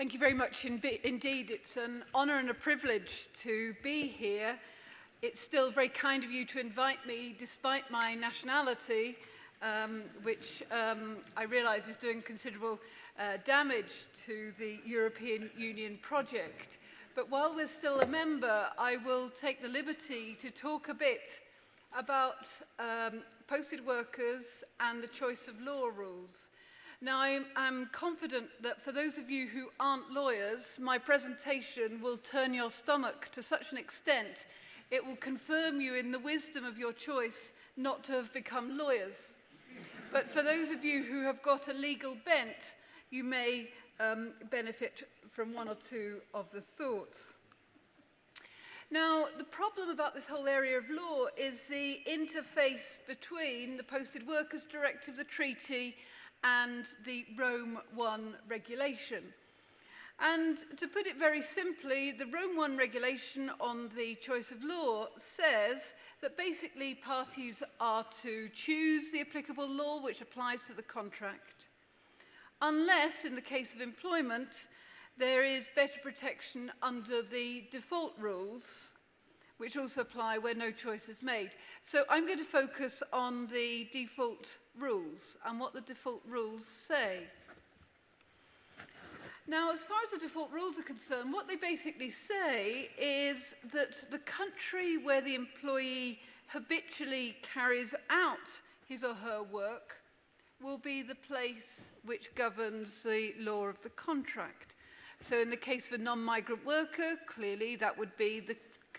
Thank you very much indeed. It's an honour and a privilege to be here. It's still very kind of you to invite me, despite my nationality, um, which um, I realise is doing considerable uh, damage to the European Union project. But while we're still a member, I will take the liberty to talk a bit about um, posted workers and the choice of law rules. Now, I'm, I'm confident that for those of you who aren't lawyers, my presentation will turn your stomach to such an extent it will confirm you in the wisdom of your choice not to have become lawyers. But for those of you who have got a legal bent, you may um, benefit from one or two of the thoughts. Now, the problem about this whole area of law is the interface between the Posted Workers Directive, the treaty, and the Rome 1 regulation. And to put it very simply, the Rome 1 regulation on the choice of law says that basically parties are to choose the applicable law which applies to the contract, unless in the case of employment there is better protection under the default rules which also apply where no choice is made. So I'm going to focus on the default rules and what the default rules say. Now, as far as the default rules are concerned, what they basically say is that the country where the employee habitually carries out his or her work will be the place which governs the law of the contract. So in the case of a non-migrant worker, clearly that would be the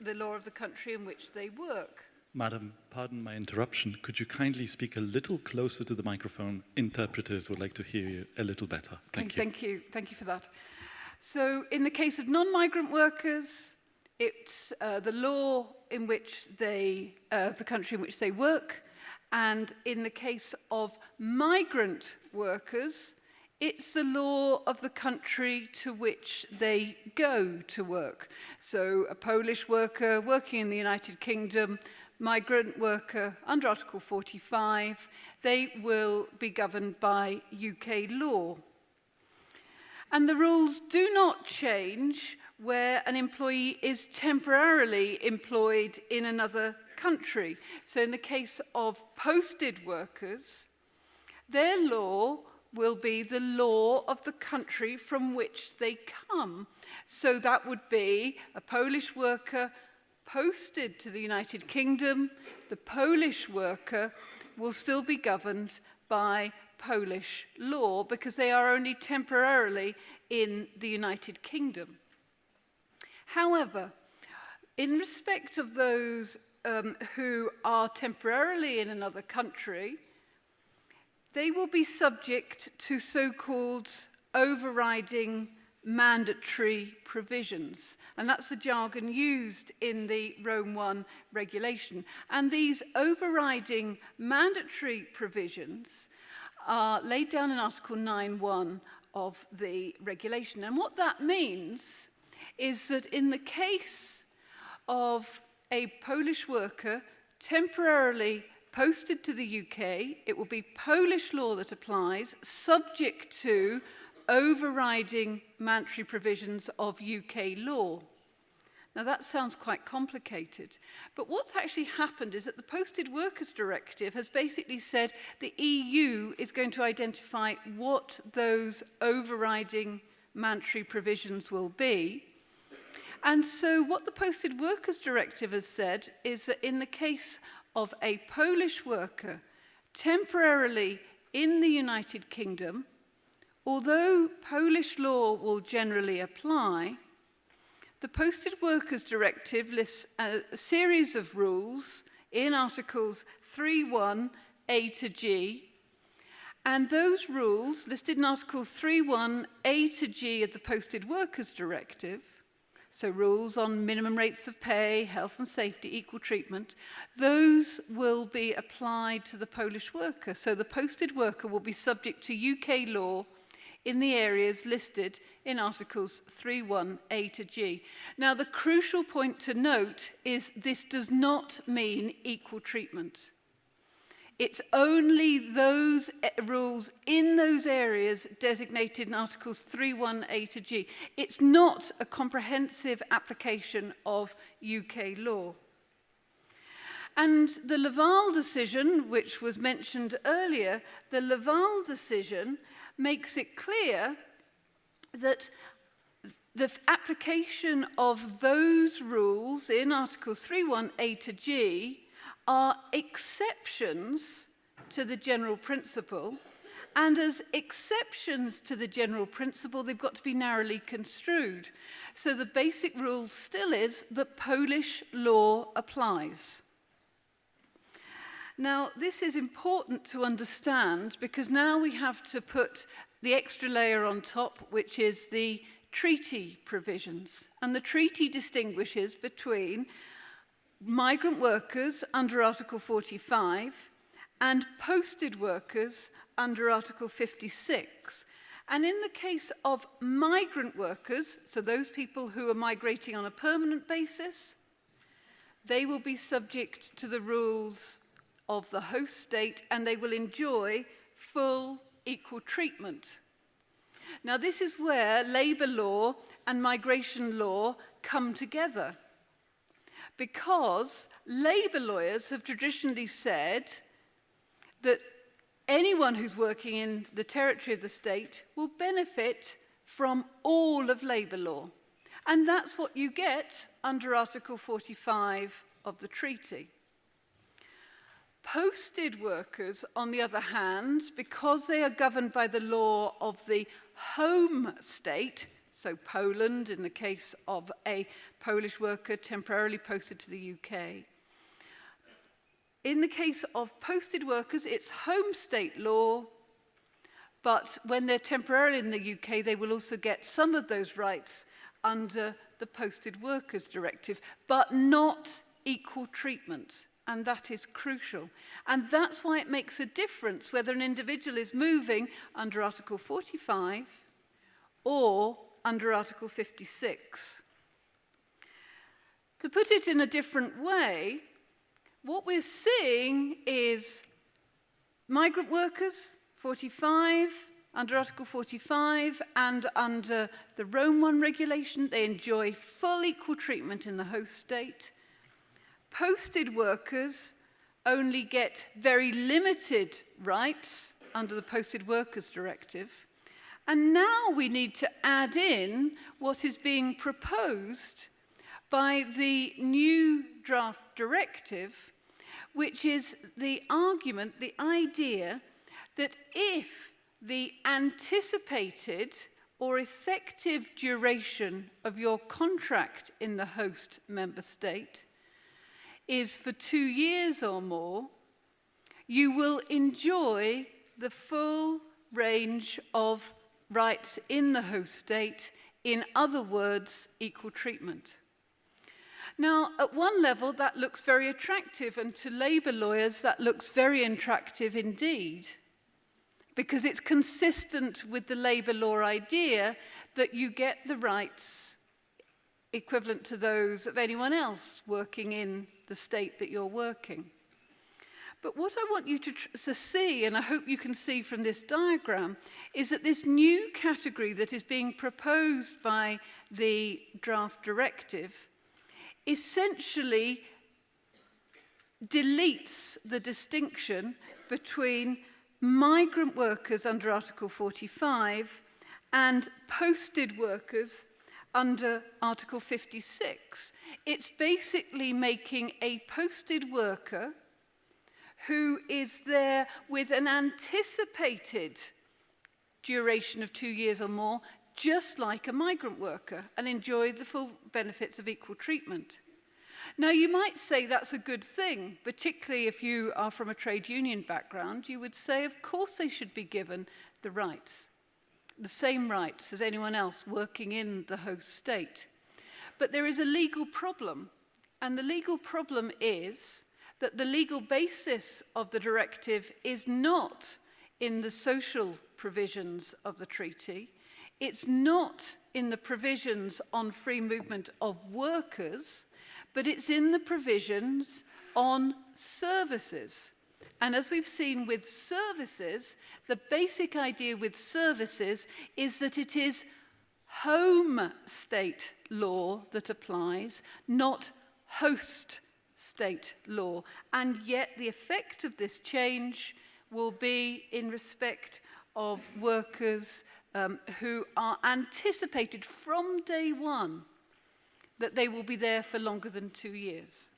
the law of the country in which they work. Madam, pardon my interruption. Could you kindly speak a little closer to the microphone? Interpreters would like to hear you a little better. Thank okay, you. Thank you. Thank you for that. So in the case of non-migrant workers, it's uh, the law in which they, uh, the country in which they work. And in the case of migrant workers, It's the law of the country to which they go to work. So a Polish worker working in the United Kingdom, migrant worker under Article 45, they will be governed by UK law. And the rules do not change where an employee is temporarily employed in another country. So in the case of posted workers, their law will be the law of the country from which they come. So that would be a Polish worker posted to the United Kingdom, the Polish worker will still be governed by Polish law because they are only temporarily in the United Kingdom. However, in respect of those um, who are temporarily in another country, they will be subject to so-called overriding mandatory provisions. And that's the jargon used in the Rome 1 regulation. And these overriding mandatory provisions are laid down in Article 9.1 of the regulation. And what that means is that in the case of a Polish worker temporarily posted to the UK. It will be Polish law that applies, subject to overriding mandatory provisions of UK law. Now that sounds quite complicated, but what's actually happened is that the Posted Workers Directive has basically said the EU is going to identify what those overriding mandatory provisions will be. And so what the Posted Workers Directive has said is that in the case of a Polish worker temporarily in the United Kingdom, although Polish law will generally apply, the Posted Workers Directive lists a series of rules in Articles 3.1 A to G, and those rules listed in Article 3.1 A to G of the Posted Workers Directive so rules on minimum rates of pay, health and safety, equal treatment, those will be applied to the Polish worker. So the posted worker will be subject to UK law in the areas listed in Articles 3.1a to g. Now, the crucial point to note is this does not mean equal treatment. It's only those eh, rules in those areas designated in Articles 3.1a to G. It's not a comprehensive application of UK law. And the Laval decision, which was mentioned earlier, the Laval decision makes it clear that the application of those rules in Articles 3.1a to G are exceptions to the general principle. And as exceptions to the general principle, they've got to be narrowly construed. So the basic rule still is that Polish law applies. Now, this is important to understand because now we have to put the extra layer on top, which is the treaty provisions. And the treaty distinguishes between migrant workers under Article 45 and posted workers under Article 56. And in the case of migrant workers, so those people who are migrating on a permanent basis, they will be subject to the rules of the host state and they will enjoy full equal treatment. Now this is where labour law and migration law come together. because labour lawyers have traditionally said that anyone who's working in the territory of the state will benefit from all of labour law. And that's what you get under Article 45 of the treaty. Posted workers, on the other hand, because they are governed by the law of the home state, so Poland in the case of a Polish worker temporarily posted to the UK. In the case of posted workers, it's home state law, but when they're temporarily in the UK, they will also get some of those rights under the Posted Workers Directive, but not equal treatment. And that is crucial. And that's why it makes a difference whether an individual is moving under Article 45 or under Article 56. To put it in a different way, what we're seeing is migrant workers, 45, under Article 45 and under the Rome 1 regulation, they enjoy full equal treatment in the host state. Posted workers only get very limited rights under the Posted Workers Directive. And now we need to add in what is being proposed by the new draft directive, which is the argument, the idea that if the anticipated or effective duration of your contract in the host member state is for two years or more, you will enjoy the full range of rights in the host state, in other words, equal treatment. Now, at one level, that looks very attractive, and to labour lawyers, that looks very attractive indeed, because it's consistent with the labour law idea that you get the rights equivalent to those of anyone else working in the state that you're working. But what I want you to, to see, and I hope you can see from this diagram, is that this new category that is being proposed by the draft directive essentially deletes the distinction between migrant workers under Article 45 and posted workers under Article 56. It's basically making a posted worker who is there with an anticipated duration of two years or more just like a migrant worker and enjoy the full benefits of equal treatment. Now, you might say that's a good thing, particularly if you are from a trade union background. You would say, of course, they should be given the rights, the same rights as anyone else working in the host state. But there is a legal problem, and the legal problem is that the legal basis of the directive is not in the social provisions of the treaty, It's not in the provisions on free movement of workers, but it's in the provisions on services. And as we've seen with services, the basic idea with services is that it is home state law that applies, not host state law. And yet the effect of this change will be in respect of workers um, who are anticipated from day one that they will be there for longer than two years.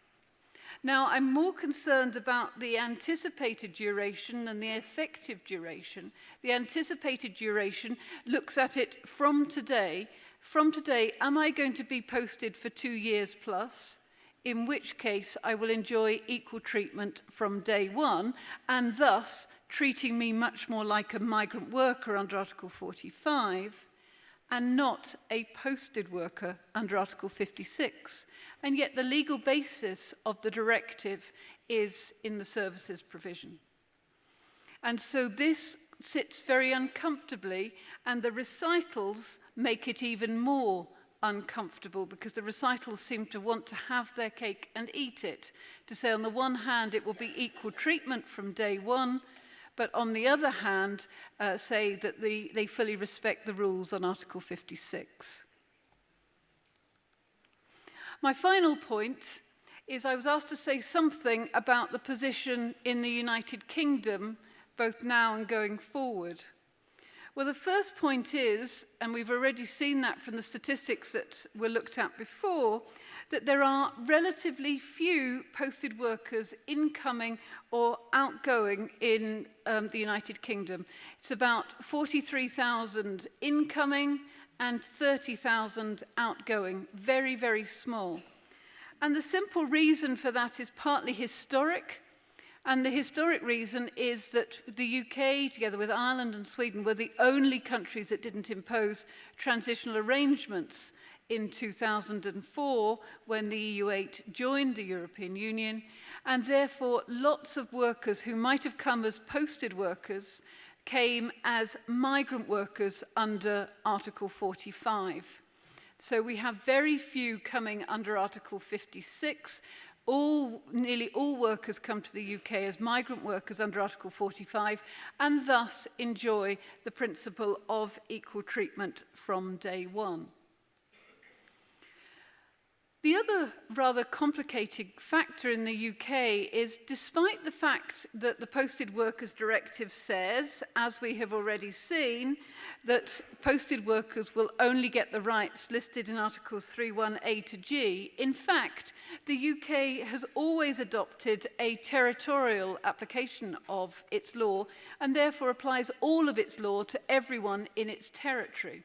Now, I'm more concerned about the anticipated duration and the effective duration. The anticipated duration looks at it from today. From today, am I going to be posted for two years plus? in which case I will enjoy equal treatment from day one and thus treating me much more like a migrant worker under Article 45 and not a posted worker under Article 56. And yet the legal basis of the directive is in the services provision. And so this sits very uncomfortably and the recitals make it even more uncomfortable because the recitals seem to want to have their cake and eat it. To say on the one hand it will be equal treatment from day one, but on the other hand uh, say that the, they fully respect the rules on Article 56. My final point is I was asked to say something about the position in the United Kingdom both now and going forward. Well, the first point is, and we've already seen that from the statistics that were looked at before, that there are relatively few posted workers incoming or outgoing in um, the United Kingdom. It's about 43,000 incoming and 30,000 outgoing, very, very small. And the simple reason for that is partly historic, And the historic reason is that the UK, together with Ireland and Sweden, were the only countries that didn't impose transitional arrangements in 2004 when the EU8 joined the European Union. And therefore, lots of workers who might have come as posted workers came as migrant workers under Article 45. So we have very few coming under Article 56, all, nearly all workers come to the UK as migrant workers under Article 45 and thus enjoy the principle of equal treatment from day one. The other rather complicated factor in the UK is despite the fact that the Posted Workers Directive says, as we have already seen, that posted workers will only get the rights listed in Articles 31A to G, in fact, the UK has always adopted a territorial application of its law and therefore applies all of its law to everyone in its territory.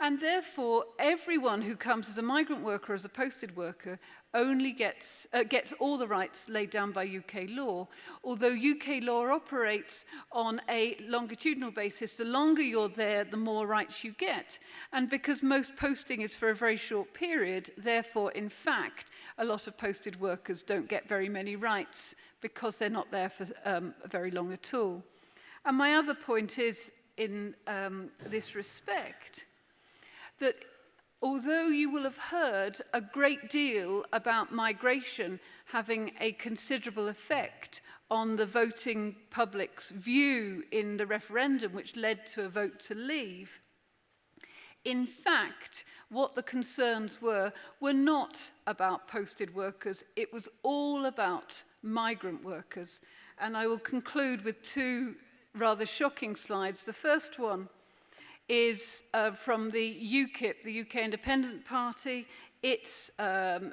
And therefore, everyone who comes as a migrant worker, as a posted worker, only gets, uh, gets all the rights laid down by UK law. Although UK law operates on a longitudinal basis, the longer you're there, the more rights you get. And because most posting is for a very short period, therefore, in fact, a lot of posted workers don't get very many rights because they're not there for um, very long at all. And my other point is, in um, this respect, that although you will have heard a great deal about migration having a considerable effect on the voting public's view in the referendum, which led to a vote to leave, in fact, what the concerns were were not about posted workers, it was all about migrant workers. And I will conclude with two rather shocking slides. The first one is uh, from the UKIP, the UK Independent Party. Its um,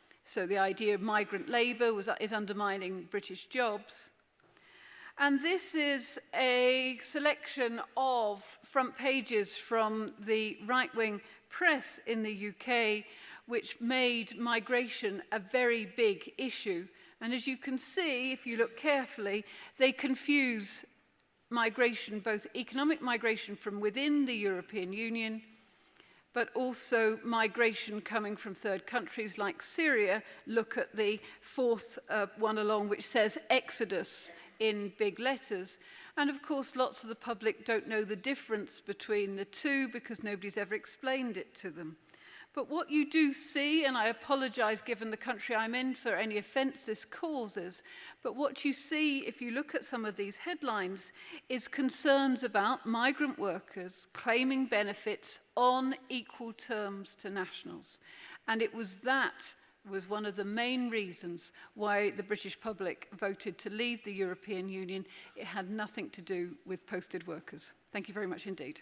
So the idea of migrant labour was, is undermining British jobs. And this is a selection of front pages from the right-wing press in the UK, which made migration a very big issue. And as you can see, if you look carefully, they confuse migration, both economic migration from within the European Union, but also migration coming from third countries like Syria. Look at the fourth uh, one along, which says exodus in big letters. And of course, lots of the public don't know the difference between the two because nobody's ever explained it to them. But what you do see, and I apologise given the country I'm in for any offence this causes, but what you see if you look at some of these headlines is concerns about migrant workers claiming benefits on equal terms to nationals. And it was that was one of the main reasons why the British public voted to leave the European Union. It had nothing to do with posted workers. Thank you very much indeed.